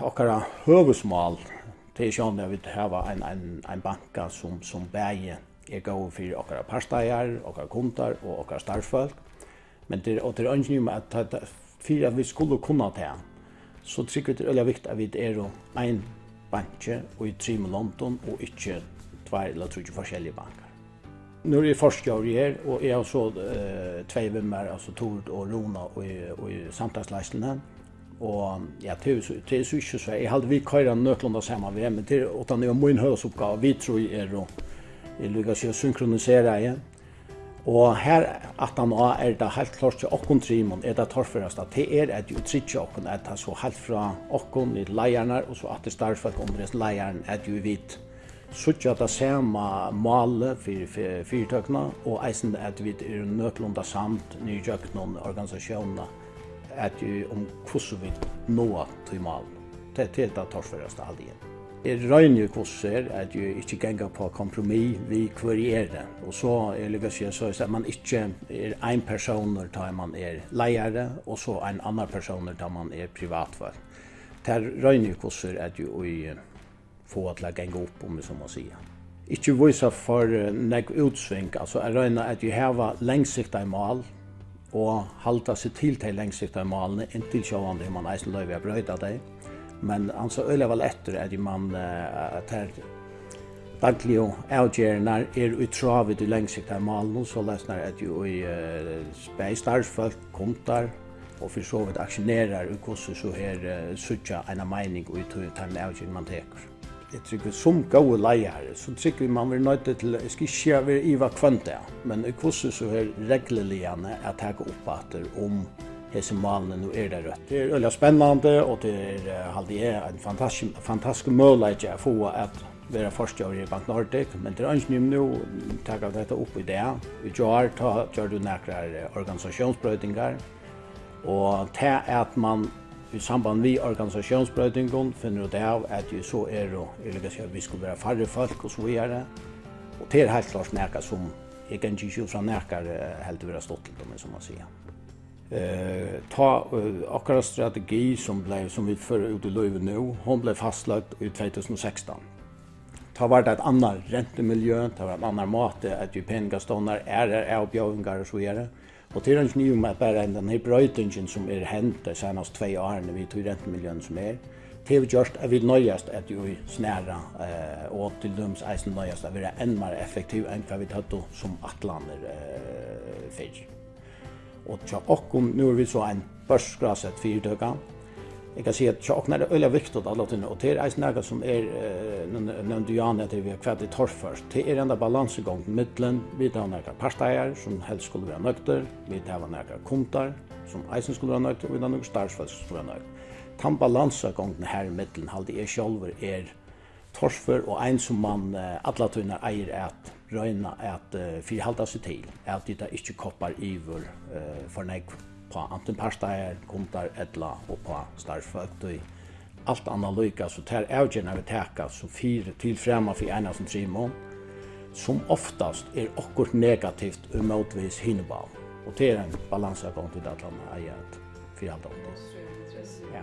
okkara høvesmål til er sjón at vi hava ein ein ein banka sum sum bæði er gode for okkara parsteier, okkara kundar og okkara starfolk. Men det og det er ønskt at ta fyrir at vi skulle kunna ta. Så trykker det veldig viktig at vi er ein banke og i trim London og ikke tvær eller tre forskjellige bankar. Nu er jeg forskar her, og jeg har så uh, tvei vimmer, altså Tord og Rona og, og, og samtalsleisene. Og ja, det er, det så ikke så. Jeg hadde vi køyre nøklene sammen ved, men det er utan det var min høysoppgave. Vi tror er å lykke til å synkronisere igjen. Og her at han har er det helt klart til åkken trimon, er det torføreste. Det er at jo tritje åkken, at han så helt fra åkken i leierne, og så at det starfolk om det leierne, at jo vidt suttja det samme male for fyrtøkene, og eisen at vi er nøklunda samt nyjøkene organisasjonene at om hvordan vi nå til malen. Det er det torsføreste igjen. Jeg røyner hvordan er at jeg ikke ganger på kompromis vi kvarierer. Og så er det lykkes jeg så at man ikke er en person når man er leiere, og så en annan person når man er privatvar. Det er røyner hvordan er at jeg få til å ganger opp, om vi så må sige ikke vise for uh, nek utsving, altså jeg røyner at jeg har lengsikta i og halda seg til til lengsikta malene, inntil sjåvande man eisen løyve er brøyda deg. Men han så øyla vel etter at man at her daglig og avgjerne er utravet i lengsikta målene, så lesnar at jo i speistarfolk, kontar og for så vidt aksjonerar og hvordan så her sutja en meining og uttøyre til avgjerne man teker jeg tykker som gode leier, så tykker man vil nøyde til, jeg skal ikke være iva kvønta, men i kvosset så er regleligene at jeg går opp etter om hese malene nu er det rødt. Det er veldig spennende, og det er halde en fantastisk, fantastisk mulighet jeg få at vera forstjør i Bank Nordic, men det er ikke nymme nu, takk av dette opp i det. Vi gjør, gjør du nærkere organisasjonsbrøytingar, og til at man i samband med organisationsbrøytingen finner det av at vi så er og jeg vi skulle være færre folk og så videre. Og det er helt klart nækka som jeg kan ikke fra nækka helt vera stått til dem, som man sier. Eh, ta uh, akkurat strategi som, ble, som vi fører ut i løyve nå, hon ble fastlagt i 2016. Ta var det et annet rentemiljø, ta var et annet måte at jo peningaståndar er er avbjøvingar og så videre. Og til hans nye med bare enn denne brøytingen som er hendt de seneste tve årene vi tog rentemiljøen som er. til vi gjørst er vi nøyest at vi snæra, eh, og til døms eisen nøyest at vi er enn mer effektiv enn hva vi tatt som atlander eh, fyrr. Og til okkom, nu er vi så en børsgrasset fyrtøkene, jeg kan si at tjokken er öliga viktig alla tiden og det er en snäga som er nevnt du Jan att vi har kvært i torf først. det är enda til mittlen vi tar några parsteier som helst skulle være nökter vi tar några kontar som eisen skulle være nökter og vi tar några som skulle være nökter tan balansgången her i mittlen halde jeg själver er torfer og ein som man alla tunnar eier at röjna at uh, förhalta seg til, at det ikke koppar iver uh, för negv på antiparsteier, kundar, etla og på starfsføktøy. Alt anna lyka, så tar avgjerne vi teka, så fire til frema for ena som trimon, som oftast er okkur negativt umotvis hinnebav. Og det er en balansakon til at han eier et firhaldag. Ja.